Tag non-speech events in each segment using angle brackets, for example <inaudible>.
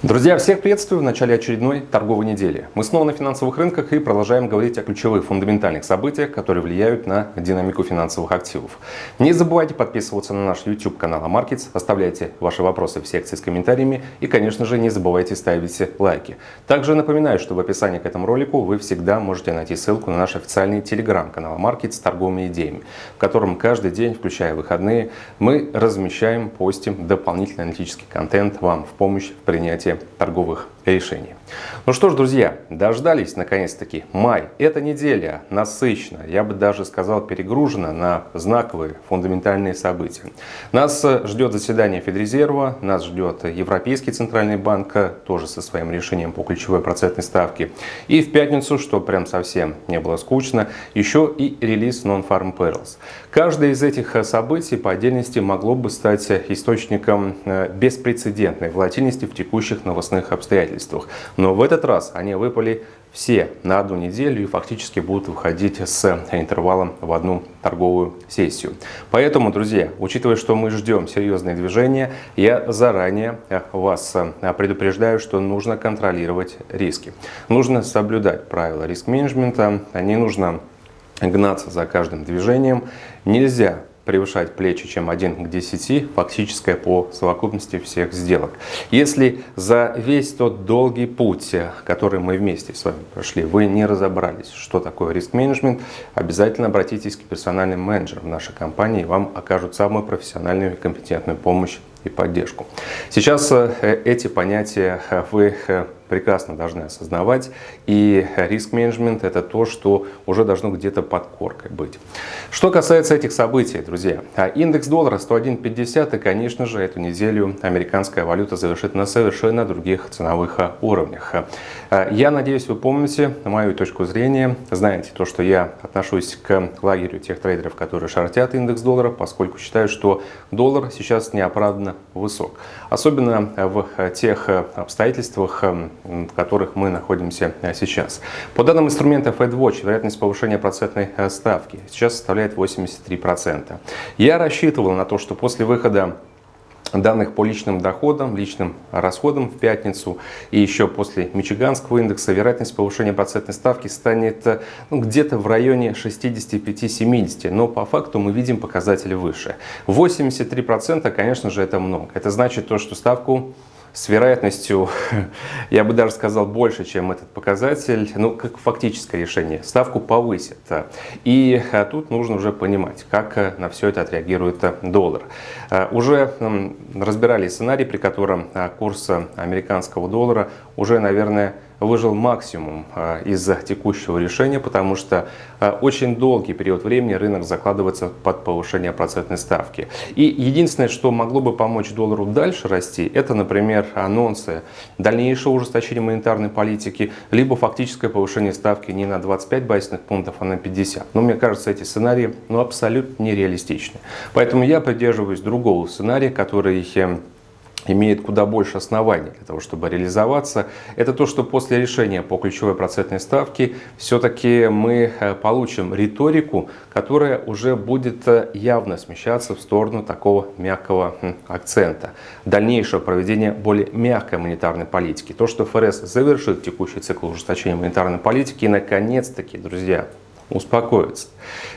Друзья, всех приветствую в начале очередной торговой недели. Мы снова на финансовых рынках и продолжаем говорить о ключевых фундаментальных событиях, которые влияют на динамику финансовых активов. Не забывайте подписываться на наш YouTube канал Markets, оставляйте ваши вопросы в секции с комментариями и, конечно же, не забывайте ставить лайки. Также напоминаю, что в описании к этому ролику вы всегда можете найти ссылку на наш официальный телеграм-канал Markets с торговыми идеями, в котором каждый день, включая выходные, мы размещаем, постим дополнительный аналитический контент вам в помощь в принятии торговых решений. Ну что ж, друзья, дождались наконец-таки май. Эта неделя насыщена, я бы даже сказал перегружена на знаковые фундаментальные события. Нас ждет заседание Федрезерва, нас ждет Европейский Центральный банк, тоже со своим решением по ключевой процентной ставке. И в пятницу, что прям совсем не было скучно, еще и релиз Non-Farm Perils. Каждое из этих событий по отдельности могло бы стать источником э, беспрецедентной волатильности в текущих новостных обстоятельствах. Но в этот раз они выпали все на одну неделю и фактически будут выходить с интервалом в одну торговую сессию. Поэтому, друзья, учитывая, что мы ждем серьезные движения, я заранее вас предупреждаю, что нужно контролировать риски. Нужно соблюдать правила риск-менеджмента, не нужно гнаться за каждым движением. Нельзя превышать плечи, чем 1 к 10, фактическое по совокупности всех сделок. Если за весь тот долгий путь, который мы вместе с вами прошли, вы не разобрались, что такое риск-менеджмент, обязательно обратитесь к персональным менеджерам нашей компании, вам окажут самую профессиональную и компетентную помощь и поддержку. Сейчас э, эти понятия э, вы э, прекрасно должны осознавать. И риск-менеджмент это то, что уже должно где-то под коркой быть. Что касается этих событий, друзья, а индекс доллара 101.50 и, конечно же, эту неделю американская валюта завершит на совершенно других ценовых уровнях. Я надеюсь, вы помните мою точку зрения, знаете то, что я отношусь к лагерю тех трейдеров, которые шортят индекс доллара, поскольку считаю, что доллар сейчас неоправданно высок. Особенно в тех обстоятельствах, в которых мы находимся э, сейчас. По данным инструмента FedWatch, вероятность повышения процентной э, ставки сейчас составляет 83%. Я рассчитывал на то, что после выхода данных по личным доходам, личным расходам в пятницу и еще после Мичиганского индекса вероятность повышения процентной ставки станет э, ну, где-то в районе 65-70, но по факту мы видим показатели выше. 83% конечно же это много. Это значит то, что ставку с вероятностью, <laughs> я бы даже сказал, больше, чем этот показатель, ну, как фактическое решение, ставку повысит. И а, тут нужно уже понимать, как э, на все это отреагирует э, доллар. Э, уже разбирали сценарий, при котором курс американского доллара уже, наверное, выжил максимум а, из текущего решения, потому что а, очень долгий период времени рынок закладывается под повышение процентной ставки. И единственное, что могло бы помочь доллару дальше расти, это, например, анонсы дальнейшего ужесточения монетарной политики, либо фактическое повышение ставки не на 25 базисных пунктов, а на 50. Но мне кажется, эти сценарии ну, абсолютно нереалистичны. Поэтому я придерживаюсь другого сценария, который эм, имеет куда больше оснований для того, чтобы реализоваться. Это то, что после решения по ключевой процентной ставке все-таки мы э, получим риторику, которая уже будет э, явно смещаться в сторону такого мягкого акцента. Дальнейшее проведение более мягкой монетарной политики. То, что ФРС завершит текущий цикл ужесточения монетарной политики и наконец-таки, друзья, успокоиться.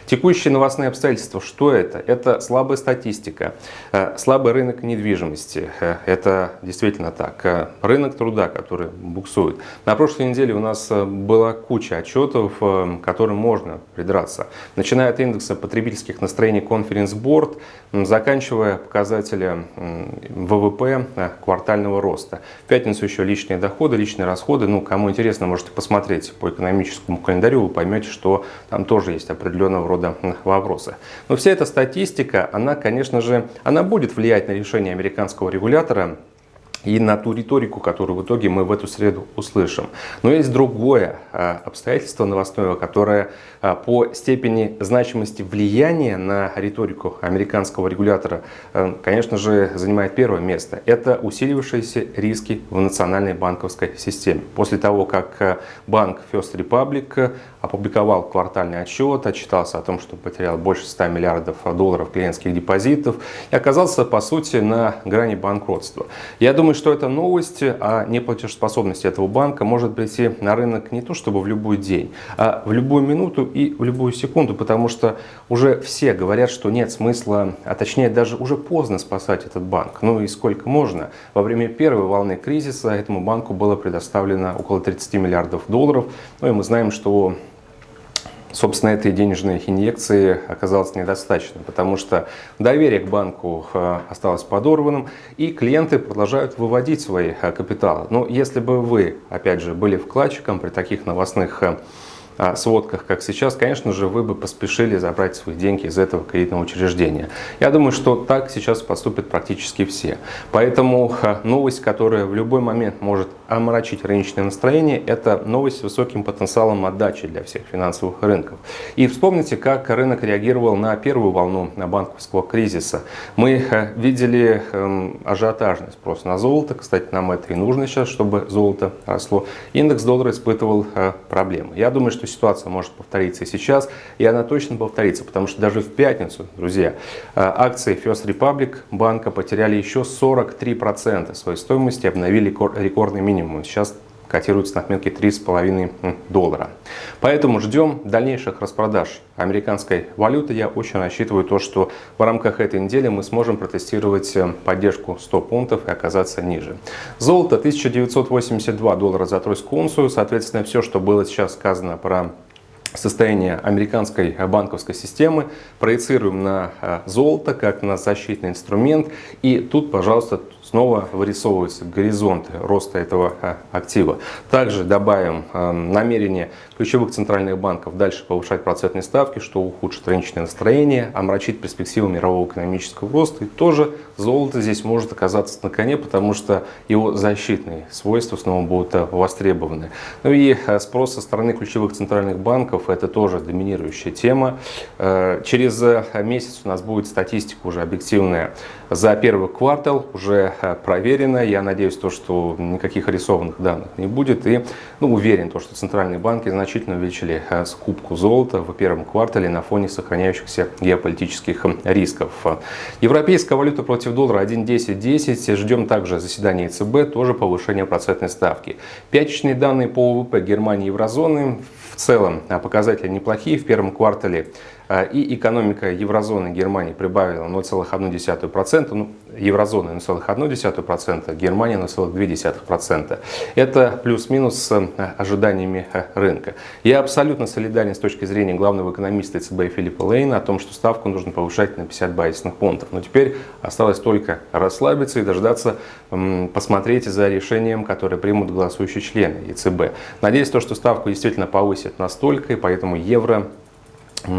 Текущие новостные обстоятельства, что это? Это слабая статистика, э, слабый рынок недвижимости. Э, это действительно так. Э, рынок труда, который буксует. На прошлой неделе у нас была куча отчетов, которым можно придраться. Начиная от индекса потребительских настроений Conference Board, заканчивая показателя ВВП квартального роста. В пятницу еще личные доходы, личные расходы. Ну, кому интересно, можете посмотреть по экономическому календарю, вы поймете, что там тоже есть определенного рода вопросы. Но вся эта статистика, она, конечно же, она будет влиять на решение американского регулятора и на ту риторику, которую в итоге мы в эту среду услышим. Но есть другое а, обстоятельство новостное, которое а, по степени значимости влияния на риторику американского регулятора, а, конечно же, занимает первое место. Это усилившиеся риски в национальной банковской системе. После того, как банк First Republic опубликовал квартальный отчет, отчитался о том, что потерял больше 100 миллиардов долларов клиентских депозитов и оказался, по сути, на грани банкротства. Я думаю, что эта новость о неплатежеспособности этого банка может прийти на рынок не то чтобы в любой день, а в любую минуту и в любую секунду, потому что уже все говорят, что нет смысла, а точнее даже уже поздно спасать этот банк. Ну и сколько можно? Во время первой волны кризиса этому банку было предоставлено около 30 миллиардов долларов. Ну и мы знаем, что собственно, этой денежной инъекции оказалось недостаточно, потому что доверие к банку э, осталось подорванным, и клиенты продолжают выводить свои э, капиталы. Но если бы вы, опять же, были вкладчиком при таких новостных э, сводках, как сейчас, конечно же, вы бы поспешили забрать свои деньги из этого кредитного учреждения. Я думаю, что так сейчас поступят практически все. Поэтому новость, которая в любой момент может омрачить рыночное настроение, это новость с высоким потенциалом отдачи для всех финансовых рынков. И вспомните, как рынок реагировал на первую волну банковского кризиса. Мы видели эм, ажиотажный спрос на золото. Кстати, нам это и нужно сейчас, чтобы золото росло. Индекс доллара испытывал э, проблемы. Я думаю, что ситуация может повториться и сейчас, и она точно повторится, потому что даже в пятницу, друзья, э, акции First Republic банка потеряли еще 43% своей стоимости, обновили рекордный минимум. Сейчас котируется на отметке 3,5 доллара. Поэтому ждем дальнейших распродаж американской валюты. Я очень рассчитываю то, что в рамках этой недели мы сможем протестировать э, поддержку 100 пунктов и оказаться ниже. Золото 1982 доллара за тройскую унцию. Соответственно, все, что было сейчас сказано про состояние американской банковской системы, проецируем на э, золото как на защитный инструмент. И тут, пожалуйста, снова вырисовываются горизонты роста этого а, актива. Также добавим а, намерение ключевых центральных банков дальше повышать процентные ставки, что ухудшит рыночное настроение, омрачит перспективы мирового экономического роста. И тоже золото здесь может оказаться на коне, потому что его защитные свойства снова будут а, востребованы. Ну и спрос со стороны ключевых центральных банков – это тоже доминирующая тема. Через месяц у нас будет статистика уже объективная за первый квартал, уже проверено. Я надеюсь, то, что никаких рисованных данных не будет. И ну, уверен, то, что центральные банки значительно увеличили э, скупку золота в первом квартале на фоне сохраняющихся геополитических рисков. Европейская валюта против доллара 1.10.10. Ждем также заседания ЕЦБ, тоже повышение процентной ставки. Пятичные данные по ВВП Германии и еврозоны в целом а, показатели неплохие. В первом квартале и экономика еврозоны Германии прибавила 0,1%, ну, еврозона 0,1%, Германия 0,2%. Это плюс-минус с а, ожиданиями а, рынка. Я абсолютно солидарен с точки зрения главного экономиста ЦБ Филиппа Лейна о том, что ставку нужно повышать на 50 базисных пунктов. Но теперь осталось только расслабиться и дождаться, посмотреть за решением, которое примут голосующие члены ЕЦБ. Надеюсь, то, что ставку действительно повысит настолько, и поэтому евро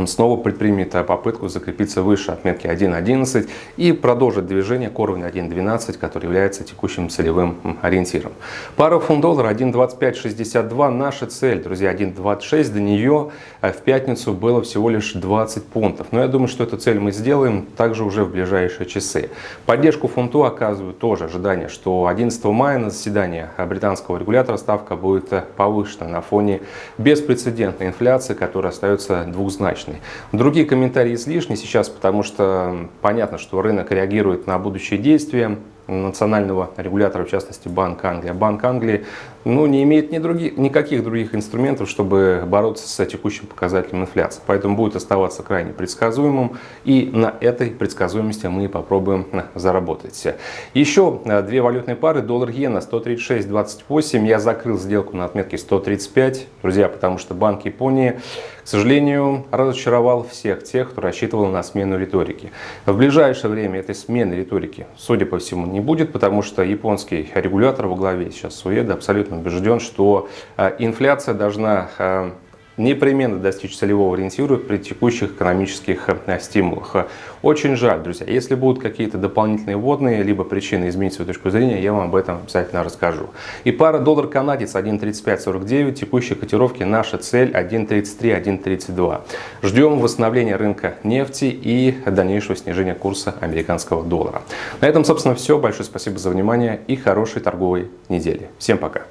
снова предпримет попытку закрепиться выше отметки 1.11 и продолжит движение к уровню 1.12, который является текущим целевым ориентиром. Пара фунт-доллара 1.2562 наша цель, друзья, 1.26 до нее э, в пятницу было всего лишь 20 пунктов. Но я думаю, что эту цель мы сделаем также уже в ближайшие часы. Поддержку фунту оказывают тоже ожидание, что 11 мая на заседании британского регулятора ставка будет э, повышена на фоне беспрецедентной инфляции, которая остается двухзначной однозначный. Другие комментарии излишни сейчас, потому что понятно, что рынок реагирует на будущие действия национального регулятора, в частности Банк Англии. А Банк Англии ну, не имеет ни других, никаких других инструментов, чтобы бороться с текущим показателем инфляции. Поэтому будет оставаться крайне предсказуемым. И на этой предсказуемости мы попробуем заработать. Еще э, две валютные пары. Доллар-иена 136.28. Я закрыл сделку на отметке 135. Друзья, потому что Банк Японии к сожалению, разочаровал всех тех, кто рассчитывал на смену риторики. В ближайшее время этой смены риторики, судя по всему, не будет, потому что японский регулятор во главе сейчас Суэда абсолютно убежден, что а, инфляция должна а, непременно достичь целевого ориентира при текущих экономических э, стимулах. Очень жаль, друзья. Если будут какие-то дополнительные вводные, либо причины изменить свою точку зрения, я вам об этом обязательно расскажу. И пара доллар-канадец 1.3549, текущие котировки наша цель 1.33, 1.32. Ждем восстановления рынка нефти и дальнейшего снижения курса американского доллара. На этом, собственно, все. Большое спасибо за внимание и хорошей торговой недели. Всем пока!